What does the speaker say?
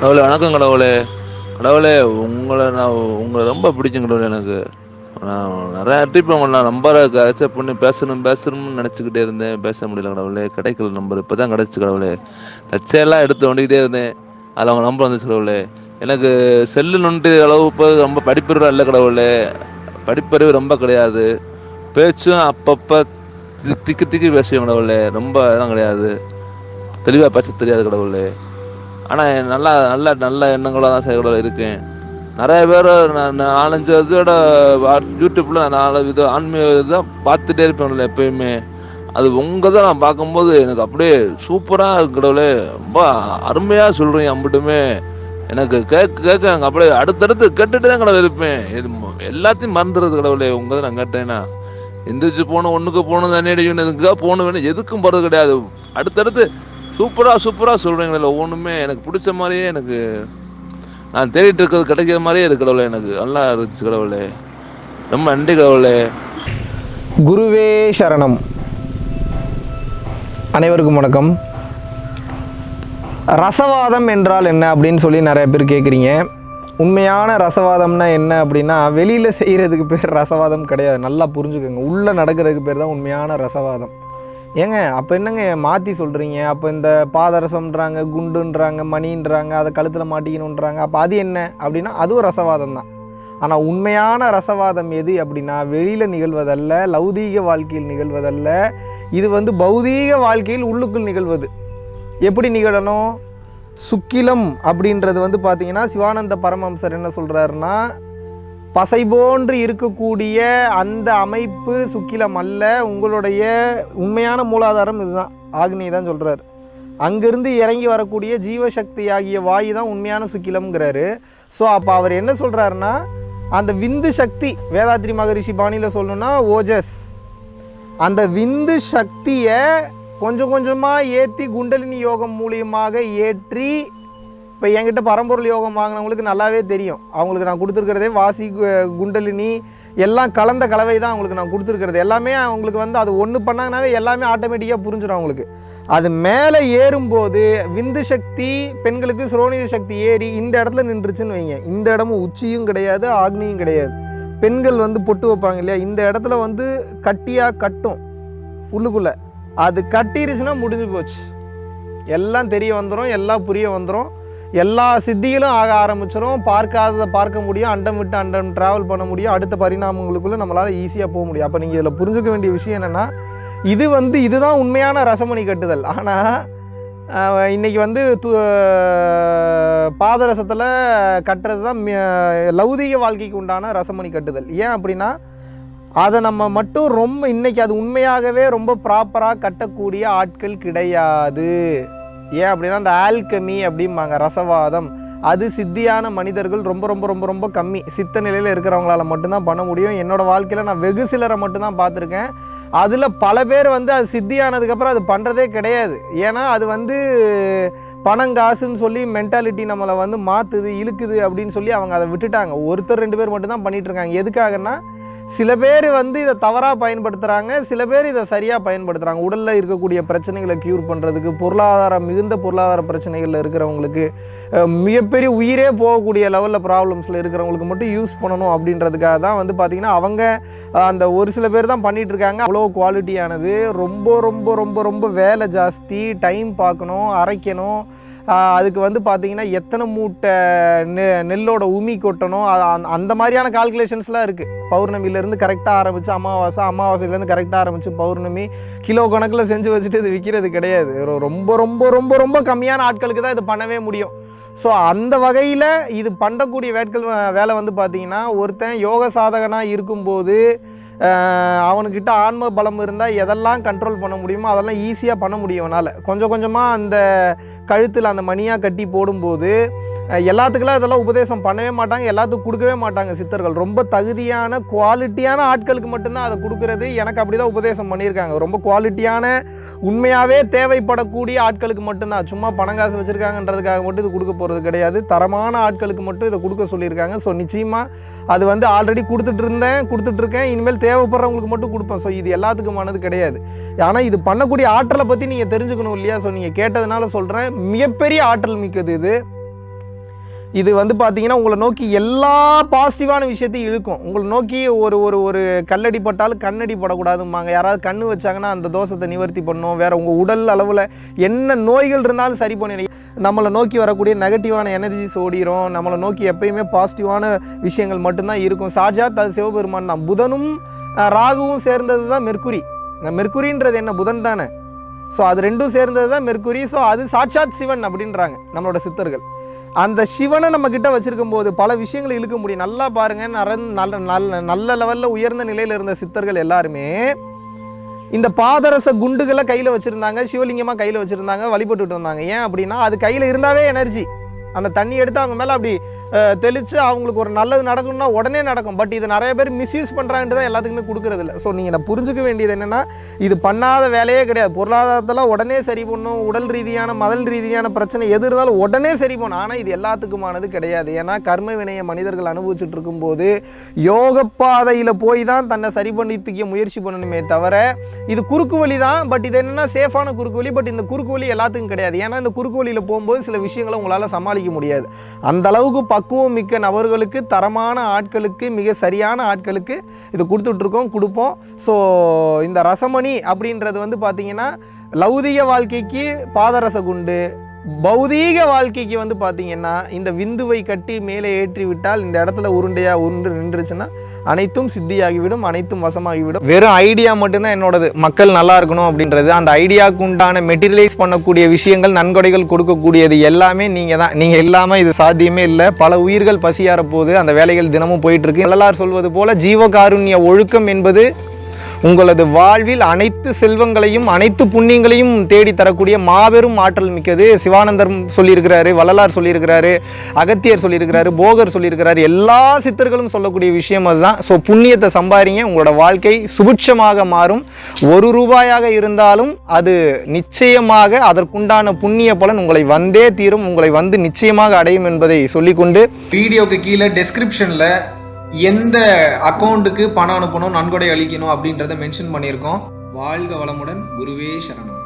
கடவுளே வணக்கம் கடவுளே. கடவுளே உங்களை நான் உங்களை ரொம்ப பிடிக்கும் கடவுளே எனக்கு. நான் நிறையா ட்ரிப் உங்களை நம்பரை அக்செப்ட் பண்ணி பேசணும் பேசணும்னு நினச்சிக்கிட்டே இருந்தேன். பேச முடியல கடவுளே. கிடைக்கல நம்பர் இப்போ தான் கிடச்சி கடவுளே. தச்சையெல்லாம் எடுத்து வண்டிக்கிட்டே இருந்தேன். அதில் அவங்க நம்பர் வந்துச்சு கடவுளே. எனக்கு செல்லு நொண்டு அளவு இப்போ ரொம்ப படிப்பறிவு இல்லை கடவுளே. படிப்பறிவு ரொம்ப கிடையாது. பேச்சும் அப்பப்போ தி திக்கி திக்கி பேசுவேன் கடவுளே. ரொம்ப இதெல்லாம் கிடையாது. தெளிவாக பேச தெரியாது கடவுளே. ஆனால் நல்லா நல்ல நல்ல எண்ணங்களோட தான் செயல்களோட இருக்கேன் நிறைய பேர் நான் நாலஞ்சு இதோட யூடியூப்பில் நாலு வித ஆன்மீக இதை பார்த்துட்டே இருப்பேன்ல எப்பயுமே. அது உங்கள் தான் நான் பார்க்கும்போது எனக்கு அப்படியே சூப்பராக இருக்கிறவளே ரொம்ப அருமையாக சொல்கிறீங்க அம்பிட்டுமே. எனக்கு கேட்க கேட்க எனக்கு அப்படியே அடுத்தடுத்து கேட்டுட்டு தான் கடவுள் இருப்பேன். இது ம- எல்லாத்தையும் மறந்துடுறது கடவுளே உங்கள் தான் நான் கேட்டேன்னா. எந்திரிச்சு போகணும் ஒன்றுக்கு போகணும் தானே அடிக்கணும் எதுக்காக போகணும் வேணும் எதுக்கும் போகிறது கிடையாது. அடுத்தடுத்து சூப்பராக சூப்பராக சொல்கிறீங்களே ஒவ்வொன்றுமே எனக்கு பிடிச்ச மாதிரியே எனக்கு நான் தேடிட்டு இருக்கிறது கிடைக்கிற மாதிரியே இருக்கு கடவுளே எனக்கு நல்லா இருந்துச்சு கடவுளே. ரொம்ப நன்றி கடவுளே. குருவே சரணம். அனைவருக்கும் வணக்கம். ரசவாதம் என்றால் என்ன அப்படின்னு சொல்லி நிறைய பேர் கேட்குறீங்க உண்மையான ரசவாதம்னா என்ன அப்படின்னா வெளியில் செய்கிறதுக்கு பேர் ரசவாதம் கிடையாது. நல்லா புரிஞ்சுக்கோங்க. உள்ளே நடக்கிறதுக்கு பேர் தான் உண்மையான ரசவாதம். ஏங்க அப்போ என்னங்க மாற்றி சொல்கிறீங்க அப்போ இந்த பாதரசம்ன்றாங்க குண்டுன்றாங்க மணின்றாங்க அதை கழுத்தில் மாட்டிக்கணுன்றாங்க அப்போ அது என்ன? அப்படின்னா அதுவும் ரசவாதம் தான். ஆனால் உண்மையான ரசவாதம் எது அப்படின்னா வெளியில் நிகழ்வதல்ல லௌதீக வாழ்க்கையில் நிகழ்வதல்ல இது வந்து பௌதீக வாழ்க்கையில் உள்ளுக்குள் நிகழ்வது. எப்படி நிகழணும்? சுக்கிலம் அப்படின்றது வந்து பார்த்திங்கன்னா சிவானந்த பரமஹம்சர் என்ன சொல்கிறாருன்னா பசை போன்று இருக்கக்கூடிய அந்த அமைப்பு சுக்கிலம் அல்ல. உங்களுடைய உண்மையான மூலாதாரம் இதுதான். ஆக்னி தான் சொல்கிறார் அங்கிருந்து இறங்கி வரக்கூடிய ஜீவசக்தி ஆகிய வாயு தான் உண்மையான சுக்கிலம்ங்கிறாரு. ஸோ அப்போ அவர் என்ன சொல்கிறாருன்னா அந்த விந்து சக்தி வேதாத்ரி மகரிஷி பாணியில் சொல்லணும்னா ஓஜஸ். அந்த விந்து சக்தியை கொஞ்சம் கொஞ்சமாக ஏற்றி குண்டலினி யோகம் மூலியமாக ஏற்றி இப்போ என்கிட்ட பரம்பொருள் யோகம் வாங்கினவங்களுக்கு நல்லாவே தெரியும். அவங்களுக்கு நான் கொடுத்துருக்கிறதே வாசி கு- குண்டலினி எல்லாம் கலந்த கலவை தான் அவங்களுக்கு நான் கொடுத்துருக்கிறது. எல்லாமே அவங்களுக்கு வந்து அது ஒன்று பண்ணாங்கனாவே எல்லாமே ஆட்டோமேட்டிக்காக புரிஞ்சிடும் அவங்களுக்கு. அது மேலே ஏறும்போது விந்து சக்தி பெண்களுக்கு சுரோனித சக்தி ஏறி இந்த இடத்துல நின்றுச்சுன்னு வைங்க. இந்த இடமும் உச்சியும் கிடையாது ஆக்னியும் கிடையாது. பெண்கள் வந்து பொட்டு வைப்பாங்க இல்லையா? இந்த இடத்துல வந்து கட்டியாக கட்டும். உள்ளுக்குள்ளே. அது கட்டிருச்சுன்னா முடிஞ்சு போச்சு. எல்லாம் தெரிய வந்துடும் எல்லாம் புரிய வந்துடும் எல்லா சித்திகளும் ஆக ஆரம்பிச்சிடும் பார்க்காததை பார்க்க முடியும். அண்டம் விட்டு அண்டம் ட்ராவல் பண்ண முடியும். அடுத்த பரிணாமங்களுக்குள்ளே நம்மளால் ஈஸியாக போக முடியும். அப்போ நீங்கள் இதில் புரிஞ்சுக்க வேண்டிய விஷயம் என்னென்னா இது வந்து இதுதான் உண்மையான ரசமணி கட்டுதல். ஆனால் இன்றைக்கி வந்து து பாதரசத்தில் கட்டுறது தான் லௌதீக வாழ்க்கைக்கு உண்டான ரசமணி கட்டுதல். ஏன் அப்படின்னா அதை நம்ம மட்டும் ரொம்ப இன்றைக்கி அது உண்மையாகவே ரொம்ப ப்ராப்பராக கட்டக்கூடிய ஆட்கள் கிடையாது. ஏன் அப்படின்னா அந்த ஆல்கமி அப்படிம்பாங்க ரசவாதம். அது சித்தியான மனிதர்கள் ரொம்ப ரொம்ப ரொம்ப ரொம்ப கம்மி. சித்த நிலையில் இருக்கிறவங்களால மட்டும்தான் பண்ண முடியும். என்னோடய வாழ்க்கையில் நான் வெகு சிலரை மட்டும்தான் பார்த்துருக்கேன். அதில் பல பேர் வந்து அது சித்தியானதுக்கப்புறம் அது பண்ணுறதே கிடையாது. ஏன்னா அது வந்து பணம் காசுன்னு சொல்லி மென்டாலிட்டி நம்மளை வந்து மாற்றுது இழுக்குது அப்படின்னு சொல்லி அவங்க அதை விட்டுட்டாங்க. ஒருத்தர் ரெண்டு பேர் மட்டும்தான் பண்ணிகிட்ருக்காங்க எதுக்காகன்னா சில பேர் வந்து இதை தவறாக பயன்படுத்துகிறாங்க சில பேர் இதை சரியாக பயன்படுத்துகிறாங்க உடலில் இருக்கக்கூடிய பிரச்சனைகளை க்யூர் பண்ணுறதுக்கு பொருளாதாரம் மிகுந்த பொருளாதார பிரச்சனைகளில் இருக்கிறவங்களுக்கு மிகப்பெரிய உயிரே போகக்கூடிய லெவலில் ப்ராப்ளம்ஸில் இருக்கிறவங்களுக்கு மட்டும் யூஸ் பண்ணணும் அப்படின்றதுக்காக தான் வந்து பார்த்திங்கன்னா அவங்க அந்த ஒரு சில பேர் தான் பண்ணிகிட்ருக்காங்க இருக்காங்க. அவ்வளோ குவாலிட்டியானது ரொம்ப ரொம்ப ரொம்ப ரொம்ப வேலை ஜாஸ்தி. டைம் பார்க்கணும் அரைக்கணும். அதுக்கு வந்து பார்த்தீங்கன்னா எத்தனை மூட்டை நெ நெல்லோட உமி கொட்டணும்? அந்த- அந்த மாதிரியான கால்குலேஷன்ஸ்லாம் இருக்குது பௌர்ணமிலேருந்து கரெக்டாக ஆரம்பித்து அமாவாசை அமாவாசையிலேருந்து கரெக்டாக ஆரம்பித்து பௌர்ணமி கிலோ கணக்கில் செஞ்சு வச்சுட்டு இது விற்கிறது கிடையாது. ரொம்ப ரொம்ப ரொம்ப ரொம்ப கம்மியான ஆட்களுக்கு தான் இது பண்ணவே முடியும். ஸோ அந்த வகையில் இது பண்ணக்கூடிய வேட்கள் வேலை வந்து பார்த்திங்கன்னா ஒருத்தன் யோக சாதகனாக இருக்கும்போது அவனுக்கிட்ட ஆன்ம பலம் இருந்தால் எதெல்லாம் கண்ட்ரோல் பண்ண முடியுமோ அதெல்லாம் ஈஸியாக பண்ண முடியும் அவனால். கொஞ்சம் கொஞ்சமாக அந்த கழுத்தில் அந்த மணியாக கட்டி போடும்போது எல்லாத்துக்கெல்லாம் இதெல்லாம் உபதேசம் பண்ணவே மாட்டாங்க எல்லாத்துக்கும் கொடுக்கவே மாட்டாங்க சித்தர்கள். ரொம்ப தகுதியான குவாலிட்டியான ஆட்களுக்கு மட்டும்தான் அதை கொடுக்கறது. எனக்கு அப்படி தான் உபதேசம் பண்ணியிருக்காங்க. ரொம்ப குவாலிட்டியான உண்மையாகவே தேவைப்படக்கூடிய ஆட்களுக்கு மட்டும்தான். சும்மா பணம் காசு வச்சுருக்காங்கன்றதுக்காக மட்டும் இது கொடுக்க போகிறது கிடையாது. தரமான ஆட்களுக்கு மட்டும் இதை கொடுக்க சொல்லியிருக்காங்க. ஸோ நிச்சயமாக அது வந்து ஆல்ரெடி கொடுத்துட்டு இருந்தேன் கொடுத்துட்ருக்கேன் இனிமேல் தேவைப்படுறவங்களுக்கு மட்டும் கொடுப்பேன். ஸோ இது எல்லாத்துக்குமானது கிடையாது. ஆனால் இது பண்ணக்கூடிய ஆற்றலை பற்றி நீங்கள் தெரிஞ்சுக்கணும் இல்லையா? ஸோ நீங்கள் கேட்டதுனால சொல்கிறேன் மிகப்பெரிய ஆற்றல் மிக்கது இது. இது வந்து பார்த்தீங்கன்னா உங்களை நோக்கி எல்லா பாசிட்டிவான விஷயத்தையும் இழுக்கும். உங்களை நோக்கி ஒரு ஒரு ஒரு கல்லடி பட்டாலும் கண்ணடி படக்கூடாதும்பாங்க. யாராவது கண்ணு வச்சாங்கன்னா அந்த தோஷத்தை நிவர்த்தி பண்ணும். வேறு உங்கள் உடல் அளவில் என்ன நோய்கள் இருந்தாலும் சரி பண்ணி நம்மளை நோக்கி வரக்கூடிய நெகட்டிவான எனர்ஜிஸ் ஓடிரும். நம்மளை நோக்கி எப்பயுமே பாசிட்டிவான விஷயங்கள் மட்டும்தான் இருக்கும். சாட்சாத் அது சிவபெருமான் தான். புதனும் ராகுவும் சேர்ந்தது தான் மெர்க்குரி இந்த மெர்க்குரின்றது என்ன? புதன் தானே. ஸோ அது ரெண்டும் சேர்ந்தது தான் மெர்க்குரி ஸோ அது சாட்சாத் சிவன் அப்படின்றாங்க நம்மளோட சித்தர்கள். அந்த சிவனை நம்ம கிட்ட வச்சிருக்கும் போது பல விஷயங்களை இழுக்க முடியும். நல்லா பாருங்க நல்ல நல்ல நல்ல லெவலில் உயர்ந்த நிலையில் இருந்த சித்தர்கள் எல்லாருமே இந்த பாதரச குண்டுகளை கையில் வச்சுருந்தாங்க சிவலிங்கமாக கையில் வச்சுருந்தாங்க வழிபட்டுட்டு வந்தாங்க. ஏன் அப்படின்னா அது கையில் இருந்தாவே எனர்ஜி அந்த தண்ணி எடுத்து அவங்க மேலே அப்படி தெளித்து அவங்களுக்கு ஒரு நல்லது நடக்கணும்னா உடனே நடக்கும். பட் இது நிறைய பேர் மிஸ்யூஸ் பண்ணுறான்ட்டு தான் எல்லாத்துக்குமே கொடுக்குறது இல்லை. ஸோ நீங்கள் நான் புரிஞ்சுக்க வேண்டியது என்னென்னா இது பண்ணாத வேலையே கிடையாது. பொருளாதாரத்தில் உடனே சரி பண்ணும் உடல் ரீதியான மதல் ரீதியான பிரச்சனை எது இருந்தாலும் உடனே சரி பண்ணும் ஆனால் இது எல்லாத்துக்குமானது கிடையாது. ஏன்னா கர்ம வினையை மனிதர்கள் அனுபவிச்சுட்டு இருக்கும்போது யோக பாதையில் போய் தான் தன்னை சரி பண்ணித்துக்க முயற்சி பண்ணணுமே தவிர இது குறுக்கு வழி தான். பட் இது என்னென்னா சேஃபான குறுக்கு வழி. பட் இந்த குறுக்கு வழி எல்லாத்துக்கும் கிடையாது. ஏன்னா இந்த குறுக்கு வழியில் போகும்போது சில விஷயங்களை உங்களால் சமாளிக்க முடியாது. அந்த அளவுக்கு பக்குவம் மிக்க நபர்களுக்கு தரமான ஆட்களுக்கு மிக சரியான ஆட்களுக்கு இது கொடுத்துட்ருக்கோம் கொடுப்போம். ஸோ இந்த ரசமணி அப்படின்றது வந்து பார்த்தீங்கன்னா லௌதிக வாழ்க்கைக்கு பாதரச குண்டு பௌதீக வாழ்க்கைக்கு வந்து பார்த்தீங்கன்னா இந்த விந்துவை கட்டி மேலே ஏற்றி விட்டால் இந்த இடத்துல உருண்டையாக உருண்டு நின்றுச்சுன்னா அனைத்தும் சித்தியாகிவிடும் அனைத்தும் வசமாகிவிடும். வெறும் ஐடியா மட்டும்தான் என்னோடது. மக்கள் நல்லா இருக்கணும் அப்படின்றது. அந்த ஐடியாவுக்கு உண்டான மெட்டீரியலைஸ் பண்ணக்கூடிய விஷயங்கள் நன்கொடைகள் கொடுக்கக்கூடியது எல்லாமே நீங்கள் தான் நீங்கள் இல்லாமல் இது சாத்தியமே இல்லை. பல உயிர்கள் பசியார போது அந்த வேலைகள் தினமும் போயிட்டுருக்கு இருக்கு. சொல்வது போல் ஜீவகாருண்ய ஒழுக்கம் என்பது உங்களது வாழ்வில் அனைத்து செல்வங்களையும் அனைத்து புண்ணியங்களையும் தேடி தரக்கூடிய மாபெரும் ஆற்றல் மிக்கது சிவானந்தர் சொல்லியிருக்கிறாரு வள்ளலார் சொல்லியிருக்கிறாரு அகத்தியர் சொல்லியிருக்கிறாரு போகர் சொல்லியிருக்கிறாரு. எல்லா சித்தர்களும் சொல்லக்கூடிய விஷயம் அதுதான். ஸோ புண்ணியத்தை சம்பாதிங்க உங்களோட வாழ்க்கை சுபிட்சமாக மாறும். ஒரு ரூபாயாக இருந்தாலும் அது நிச்சயமாக அதற்குண்டான புண்ணிய பலன் உங்களை வந்தே தீரும். உங்களை வந்து நிச்சயமாக அடையும் என்பதை சொல்லிக்கொண்டு வீடியோக்கு கீழே டெஸ்கிரிப்ஷனில் எந்த அக்கௌண்ட்டுக்கு பணம் அனுப்பணும் நன்கொடை அளிக்கணும் அப்படின்றத மென்ஷன் பண்ணியிருக்கோம். வாழ்க வளமுடன் குருவே சரணம்.